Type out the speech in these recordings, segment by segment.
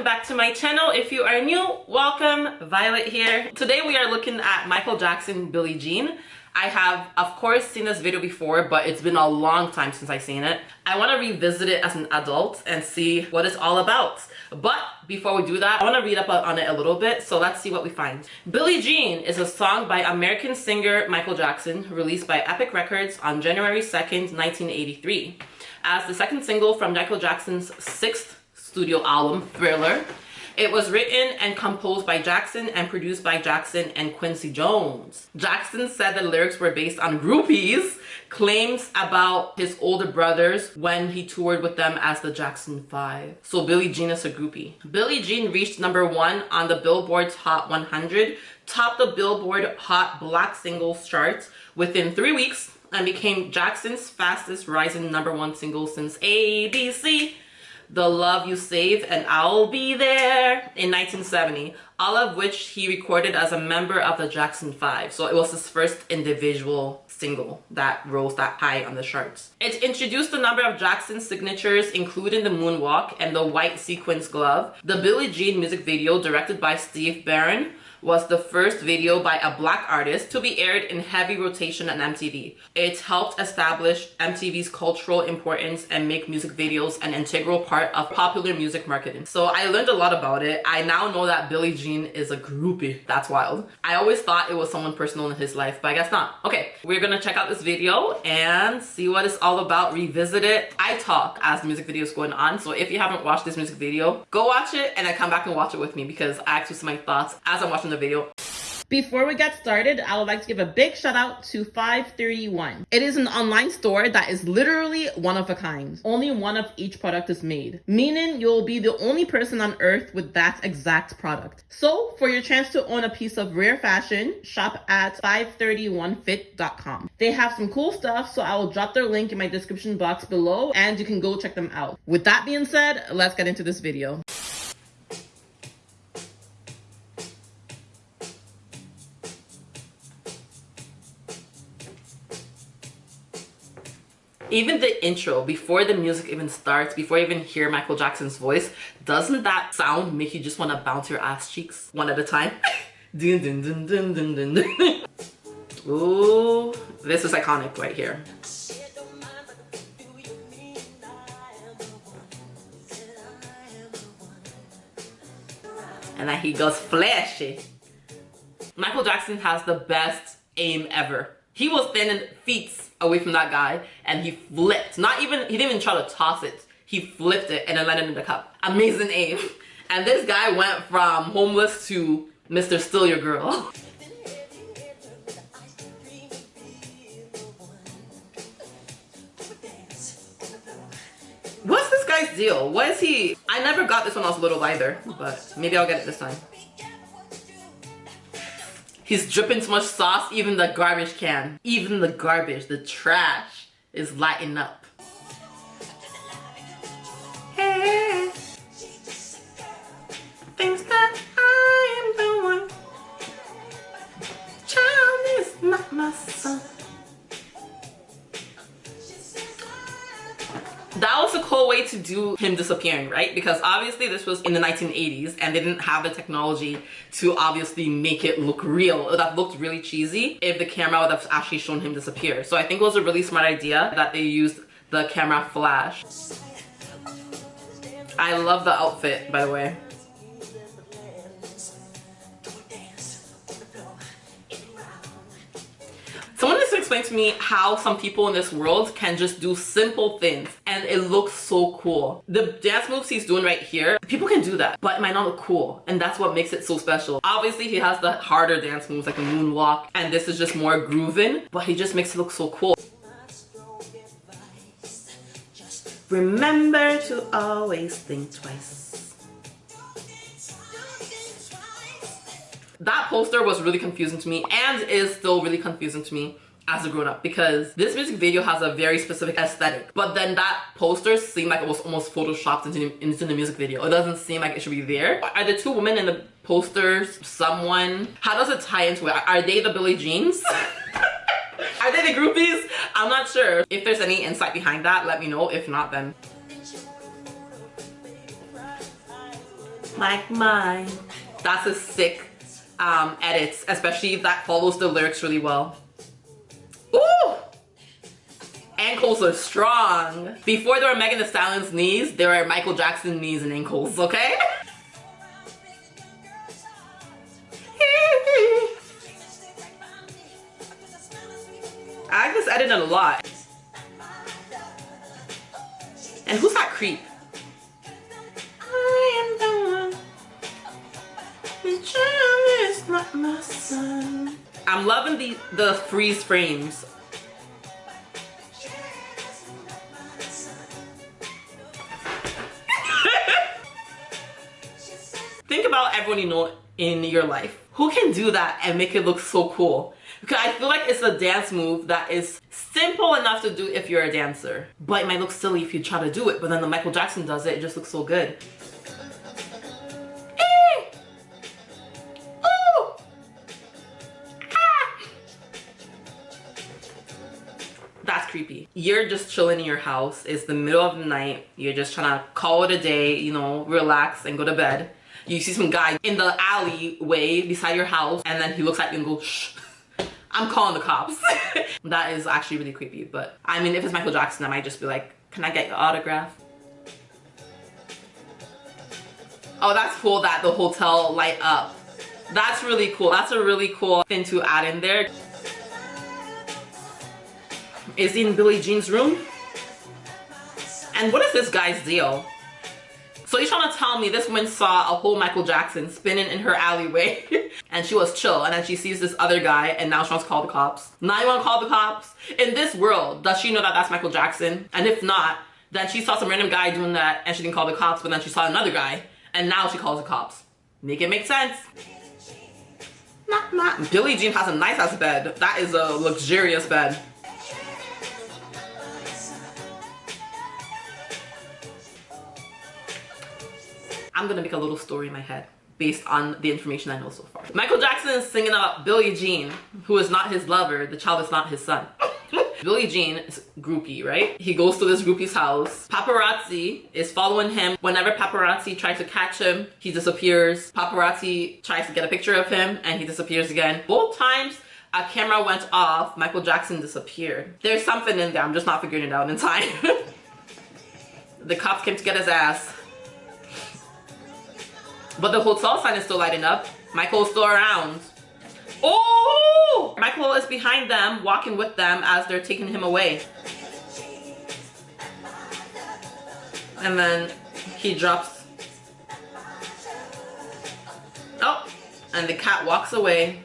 welcome back to my channel. If you are new, welcome. Violet here. Today we are looking at Michael Jackson, Billie Jean. I have, of course, seen this video before, but it's been a long time since I've seen it. I want to revisit it as an adult and see what it's all about. But before we do that, I want to read up on it a little bit, so let's see what we find. Billie Jean is a song by American singer Michael Jackson, released by Epic Records on January 2nd, 1983. As the second single from Michael Jackson's sixth studio album, Thriller, it was written and composed by Jackson and produced by Jackson and Quincy Jones. Jackson said the lyrics were based on groupies, claims about his older brothers when he toured with them as the Jackson 5. So Billie Jean is a groupie. Billie Jean reached number one on the Billboard's Hot 100, topped the Billboard Hot Black Singles chart within three weeks, and became Jackson's fastest rising number one single since ABC the Love You Save and I'll Be There in 1970, all of which he recorded as a member of the Jackson 5. So it was his first individual single that rose that high on the charts. It introduced a number of Jackson signatures, including the moonwalk and the white sequins glove. The Billie Jean music video, directed by Steve Barron, was the first video by a black artist to be aired in heavy rotation on MTV. It helped establish MTV's cultural importance and make music videos an integral part of popular music marketing. So I learned a lot about it. I now know that Billie Jean is a groupie. That's wild. I always thought it was someone personal in his life, but I guess not. Okay, we're gonna check out this video and see what it's all about, revisit it. I talk as the music video is going on, so if you haven't watched this music video, go watch it and then come back and watch it with me because I actually see my thoughts as I'm watching the video. Before we get started, I would like to give a big shout out to 531. It is an online store that is literally one of a kind. Only one of each product is made, meaning you'll be the only person on earth with that exact product. So for your chance to own a piece of rare fashion, shop at 531fit.com. They have some cool stuff, so I will drop their link in my description box below and you can go check them out. With that being said, let's get into this video. Even the intro before the music even starts before you even hear michael jackson's voice doesn't that sound make you just want to bounce your ass cheeks one at a time? Dun, dun, dun, dun, dun, dun. Ooh, this is iconic right here. And then he goes flashy. Michael jackson has the best aim ever. He was standing feet away from that guy and he flipped. Not even, he didn't even try to toss it. He flipped it and it landed in the cup. Amazing aim. And this guy went from homeless to Mr. Still Your Girl. What's this guy's deal? What is he? I never got this when I was little either, but maybe I'll get it this time. He's dripping so much sauce, even the garbage can, even the garbage, the trash is lighting up. That was a cool way to do him disappearing right? Because obviously this was in the 1980s and they didn't have the technology to obviously make it look real. That looked really cheesy if the camera would have actually shown him disappear. So i think it was a really smart idea that they used the camera flash. I love the outfit by the way explain to me how some people in this world can just do simple things and it looks so cool. The dance moves he's doing right here, people can do that, but it might not look cool. And that's what makes it so special. Obviously, he has the harder dance moves like a moonwalk and this is just more grooving, but he just makes it look so cool. Remember to always think twice. That poster was really confusing to me and is still really confusing to me as a grown-up because this music video has a very specific aesthetic. But then that poster seemed like it was almost photoshopped into, into the music video. It doesn't seem like it should be there. Are the two women in the posters someone? How does it tie into it? Are they the billie jeans? Are they the groupies? I'm not sure. If there's any insight behind that let me know. If not then. Like mine. That's a sick um, edit, especially that follows the lyrics really well. Ooh! Ankles are strong. Before there were Megan Thee Stallion's knees, there were Michael Jackson knees and ankles, okay? I like this edit a lot. And who's that creep? I'm loving the the freeze frames. Think about everyone you know in your life. Who can do that and make it look so cool? Because I feel like it's a dance move that is simple enough to do if you're a dancer. But it might look silly if you try to do it. But then the Michael Jackson does it, it just looks so good. Creepy. You're just chilling in your house. It's the middle of the night. You're just trying to call it a day, you know, relax and go to bed. You see some guy in the alleyway beside your house and then he looks at you and goes, shh. I'm calling the cops. that is actually really creepy. But I mean, if it's Michael Jackson, I might just be like, can I get your autograph? Oh, that's cool that the hotel light up. That's really cool. That's a really cool thing to add in there. Is in Billie Jean's room? And what is this guy's deal? So you're trying to tell me this woman saw a whole Michael Jackson spinning in her alleyway and she was chill and then she sees this other guy and now she wants to call the cops. Now you want to call the cops? In this world, does she know that that's Michael Jackson? And if not, then she saw some random guy doing that and she didn't call the cops but then she saw another guy and now she calls the cops. Make it make sense. Not, not. Billie Jean has a nice ass bed. That is a luxurious bed. I'm gonna make a little story in my head based on the information I know so far. Michael Jackson is singing about Billie Jean, who is not his lover, the child is not his son. Billie Jean is groupie, right? He goes to this groupie's house. Paparazzi is following him. Whenever paparazzi tries to catch him, he disappears. Paparazzi tries to get a picture of him and he disappears again. Both times, a camera went off, Michael Jackson disappeared. There's something in there, I'm just not figuring it out in time. the cops came to get his ass. But the hotel sign is still lighting up. Michael's still around. Oh! Michael is behind them, walking with them as they're taking him away. And then he drops. Oh! And the cat walks away.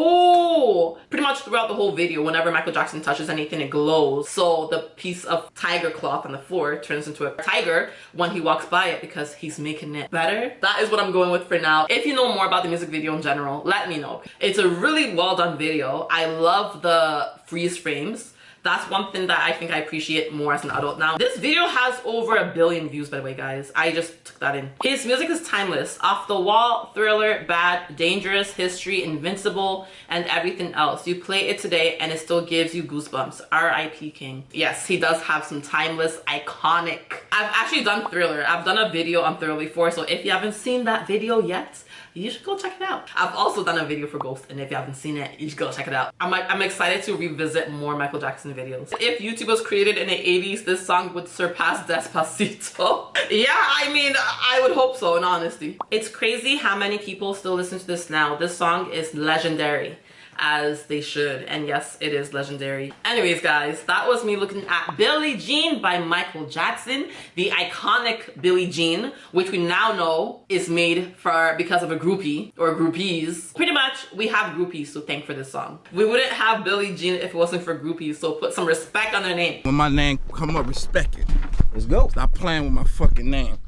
Oh, pretty much throughout the whole video, whenever Michael Jackson touches anything, it glows. So the piece of tiger cloth on the floor turns into a tiger when he walks by it because he's making it better. That is what I'm going with for now. If you know more about the music video in general, let me know. It's a really well done video. I love the freeze frames that's one thing that I think I appreciate more as an adult now. This video has over a billion views by the way guys. I just took that in. His music is timeless. Off the wall, thriller, bad, dangerous, history, invincible, and everything else. You play it today and it still gives you goosebumps. R.I.P. King. Yes, he does have some timeless, iconic. I've actually done thriller. I've done a video on thriller before so if you haven't seen that video yet, you should go check it out. I've also done a video for Ghost and if you haven't seen it, you should go check it out. I'm, I'm excited to revisit more Michael Jackson videos. If YouTube was created in the 80s, this song would surpass Despacito. yeah, I mean, I would hope so in honesty. It's crazy how many people still listen to this now. This song is legendary as they should. And yes it is legendary. Anyways guys that was me looking at billie jean by michael jackson the iconic billie jean which we now know is made for because of a groupie or groupies. Pretty much we have groupies so thank for this song. We wouldn't have billie jean if it wasn't for groupies so put some respect on their name. When my name come up respect it. Let's go. Stop playing with my fucking name.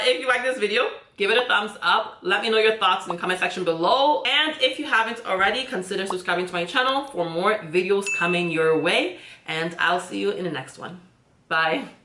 If you like this video give it a thumbs up. Let me know your thoughts in the comment section below. And if you haven't already consider subscribing to my channel for more videos coming your way. And i'll see you in the next one. Bye